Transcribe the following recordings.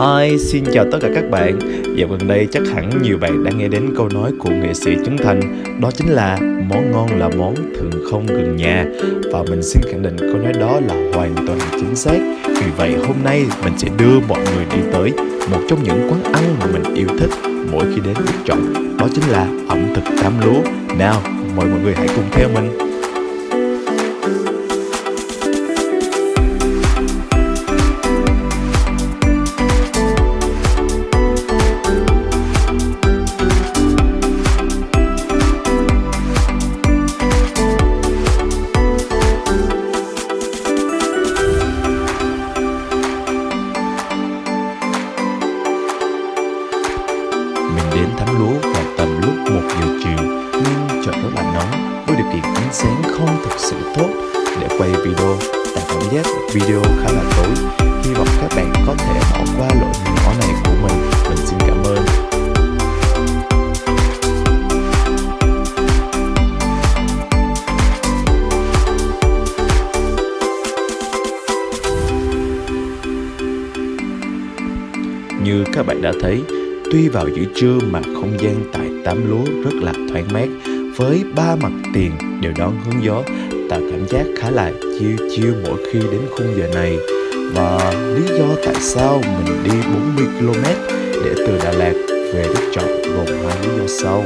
Hi, xin chào tất cả các bạn. Dạo gần đây chắc hẳn nhiều bạn đã nghe đến câu nói của nghệ sĩ Trấn Thành. Đó chính là món ngon là món thường không gần nhà Và mình xin khẳng định câu nói đó là hoàn toàn chính xác. Vì vậy hôm nay mình sẽ đưa mọi người đi tới một trong những quán ăn mà mình yêu thích mỗi khi đến Đức Trọng Đó chính là ẩm thực Tam Lúa. Nào, mời mọi người hãy cùng theo mình. Mình đến thắm lúa vào tầm lúc 1 giờ chiều. Nhưng trời rất là nóng với điều kiện ánh sáng không thực sự tốt. Để quay video Tại cảm giác video khá là tối. Hy vọng các bạn có thể bỏ qua lỗi nhỏ này của mình. Mình xin cảm ơn. Như các bạn đã thấy, Tuy vào giữa trưa mà không gian tại tám lúa rất là thoáng mát, với ba mặt tiền đều đón hướng gió, tạo cảm giác khá là chiêu chiêu mỗi khi đến khung giờ này. Và lý do tại sao mình đi 40 km để từ Đà Lạt về Đức Trọng gồm hai lý do sau.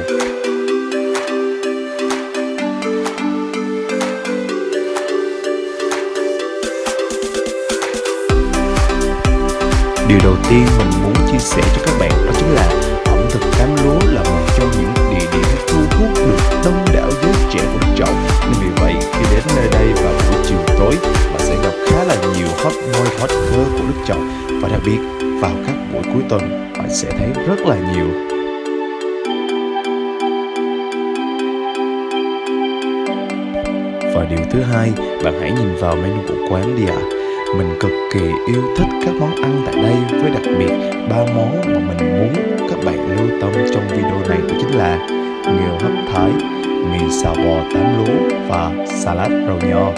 Điều đầu tiên mình muốn chia sẻ cho các bạn đó chính là ẩm thực cám lúa là một trong những địa điểm thu hút được đông đảo giới trẻ của Đức Trọng. Nên vì vậy khi đến nơi đây vào buổi chiều tối bạn sẽ gặp khá là nhiều hot boy hot girl của Đức Trọng và đặc biệt vào các buổi cuối tuần bạn sẽ thấy rất là nhiều. Và điều thứ hai, bạn hãy nhìn vào menu của quán đi ạ. À mình cực kỳ yêu thích các món ăn tại đây với đặc biệt ba món mà mình muốn các bạn lưu tâm trong video này đó chính là nghêu hấp thái, mì xào bò tám lúa và salad rau nho.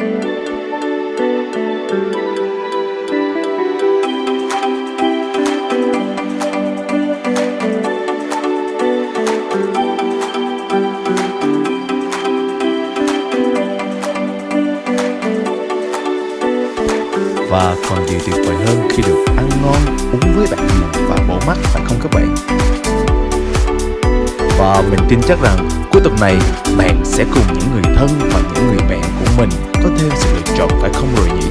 Và còn gì tuyệt vời hơn khi được ăn ngon, uống với bạn bè và bổ mắt phải không các bạn? Và mình tin chắc rằng cuối tuần này bạn sẽ cùng những người thân và những người bạn của mình có thêm sự lựa chọn phải không rồi nhỉ?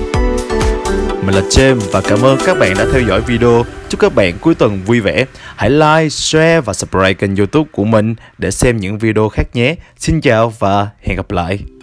Mình là James và cảm ơn các bạn đã theo dõi video. Chúc các bạn cuối tuần vui vẻ. Hãy like, share và subscribe kênh youtube của mình để xem những video khác nhé. Xin chào và hẹn gặp lại.